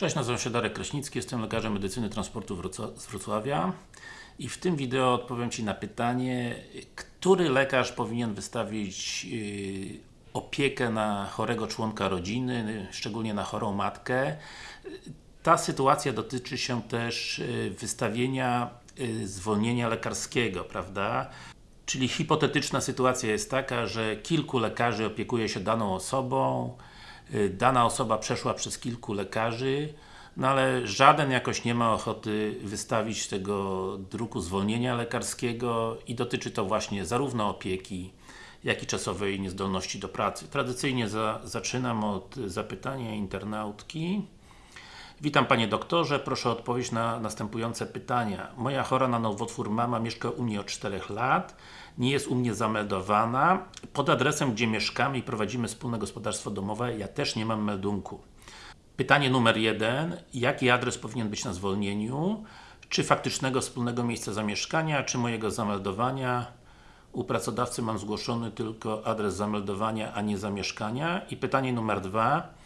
Cześć, nazywam się Darek Kraśnicki, jestem lekarzem medycyny transportu z Wrocławia i w tym wideo odpowiem Ci na pytanie, który lekarz powinien wystawić yy, opiekę na chorego członka rodziny, szczególnie na chorą matkę. Ta sytuacja dotyczy się też yy, wystawienia yy, zwolnienia lekarskiego, prawda? Czyli hipotetyczna sytuacja jest taka, że kilku lekarzy opiekuje się daną osobą, y, dana osoba przeszła przez kilku lekarzy, no ale żaden jakoś nie ma ochoty wystawić tego druku zwolnienia lekarskiego i dotyczy to właśnie zarówno opieki, jak i czasowej niezdolności do pracy. Tradycyjnie za, zaczynam od zapytania internautki. Witam Panie Doktorze, proszę o odpowiedź na następujące pytania. Moja chora na nowotwór mama mieszka u mnie od 4 lat, nie jest u mnie zameldowana. Pod adresem, gdzie mieszkamy i prowadzimy wspólne gospodarstwo domowe, ja też nie mam meldunku. Pytanie numer jeden. Jaki adres powinien być na zwolnieniu? Czy faktycznego wspólnego miejsca zamieszkania, czy mojego zameldowania? U pracodawcy mam zgłoszony tylko adres zameldowania, a nie zamieszkania. I pytanie numer dwa.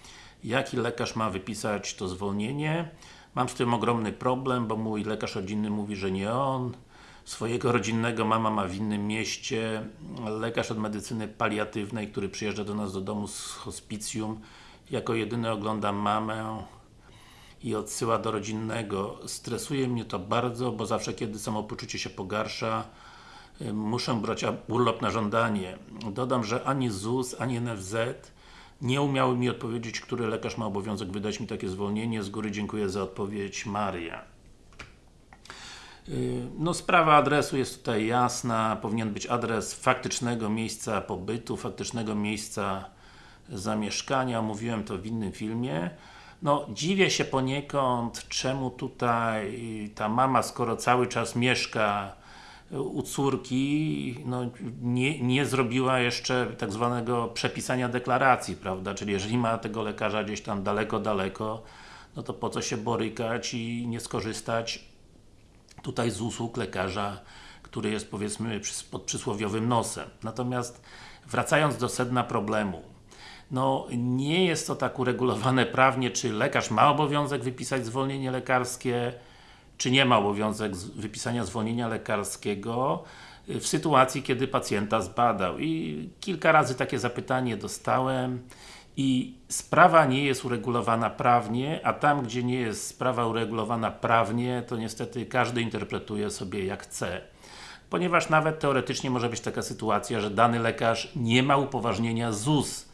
Jaki lekarz ma wypisać to zwolnienie? Mam z tym ogromny problem, bo mój lekarz rodzinny mówi, że nie on. Swojego rodzinnego mama ma w innym mieście. Lekarz od medycyny paliatywnej, który przyjeżdża do nas do domu z hospicjum, jako jedyny ogląda mamę i odsyła do rodzinnego. Stresuje mnie to bardzo, bo zawsze kiedy samopoczucie się pogarsza, y, muszę brać urlop na żądanie. Dodam, że ani ZUS, ani NFZ nie umiały mi odpowiedzieć, który lekarz ma obowiązek wydać mi takie zwolnienie. Z góry dziękuję za odpowiedź, Maria. Yy, No sprawa adresu jest tutaj jasna, powinien być adres faktycznego miejsca pobytu, faktycznego miejsca zamieszkania, mówiłem to w innym filmie. No, dziwię się poniekąd, czemu tutaj ta mama, skoro cały czas mieszka u córki, no, nie, nie zrobiła jeszcze tak zwanego przepisania deklaracji, prawda? Czyli jeżeli ma tego lekarza gdzieś tam daleko, daleko, no to po co się borykać i nie skorzystać tutaj z usług lekarza, który jest powiedzmy pod przysłowiowym nosem. Natomiast wracając do sedna problemu, no nie jest to tak uregulowane prawnie, czy lekarz ma obowiązek wypisać zwolnienie lekarskie, czy nie ma obowiązek wypisania zwolnienia lekarskiego y, w sytuacji, kiedy pacjenta zbadał. I kilka razy takie zapytanie dostałem i sprawa nie jest uregulowana prawnie, a tam, gdzie nie jest sprawa uregulowana prawnie, to niestety każdy interpretuje sobie jak chce. Ponieważ nawet teoretycznie może być taka sytuacja, że dany lekarz nie ma upoważnienia ZUS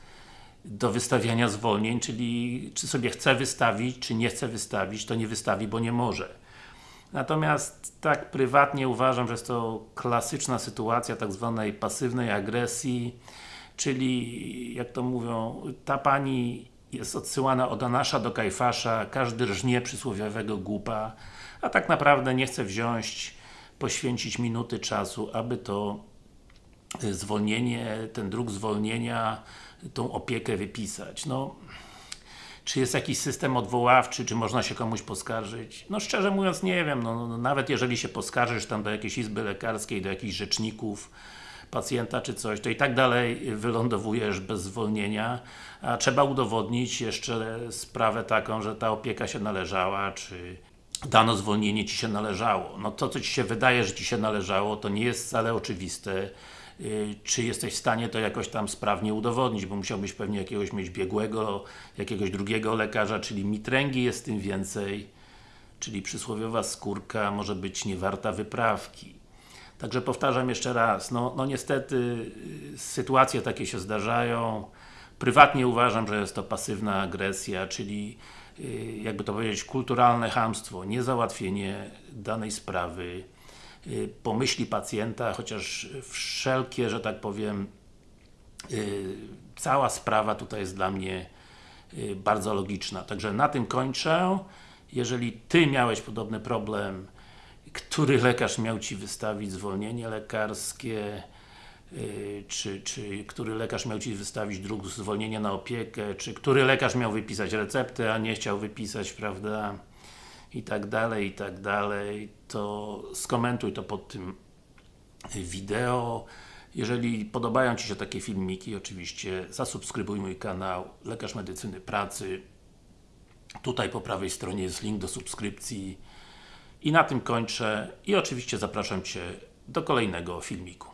do wystawiania zwolnień, czyli czy sobie chce wystawić, czy nie chce wystawić, to nie wystawi, bo nie może. Natomiast tak prywatnie uważam, że jest to klasyczna sytuacja tak zwanej pasywnej agresji, czyli jak to mówią, ta pani jest odsyłana od Anasza do Kajfasza, każdy rżnie przysłowiowego głupa, a tak naprawdę nie chce wziąć, poświęcić minuty czasu, aby to y, zwolnienie, ten druk zwolnienia, tą opiekę wypisać. No, czy jest jakiś system odwoławczy, czy można się komuś poskarżyć? No szczerze mówiąc nie wiem, no, no, nawet jeżeli się poskarżysz tam do jakiejś izby lekarskiej, do jakichś rzeczników pacjenta czy coś, to i tak dalej wylądowujesz bez zwolnienia, a trzeba udowodnić jeszcze sprawę taką, że ta opieka się należała, czy dano zwolnienie Ci się należało. No to, co Ci się wydaje, że Ci się należało, to nie jest wcale oczywiste, czy jesteś w stanie to jakoś tam sprawnie udowodnić, bo musiałbyś pewnie jakiegoś mieć biegłego, jakiegoś drugiego lekarza, czyli mitręgi jest tym więcej, czyli przysłowiowa skórka może być niewarta wyprawki. Także powtarzam jeszcze raz, no, no niestety y, sytuacje takie się zdarzają. Prywatnie uważam, że jest to pasywna agresja, czyli y, jakby to powiedzieć, kulturalne chamstwo, niezałatwienie danej sprawy, y, pomyśli pacjenta, chociaż wszelkie, że tak powiem, y, cała sprawa tutaj jest dla mnie y, bardzo logiczna. Także na tym kończę. Jeżeli Ty miałeś podobny problem, który lekarz miał Ci wystawić zwolnienie lekarskie, czy, czy który lekarz miał Ci wystawić druk zwolnienia na opiekę, czy który lekarz miał wypisać receptę, a nie chciał wypisać, prawda, i tak dalej, i tak dalej, to skomentuj to pod tym wideo. Jeżeli podobają Ci się takie filmiki, oczywiście zasubskrybuj mój kanał Lekarz Medycyny Pracy Tutaj po prawej stronie jest link do subskrypcji. I na tym kończę. I oczywiście zapraszam Cię do kolejnego filmiku.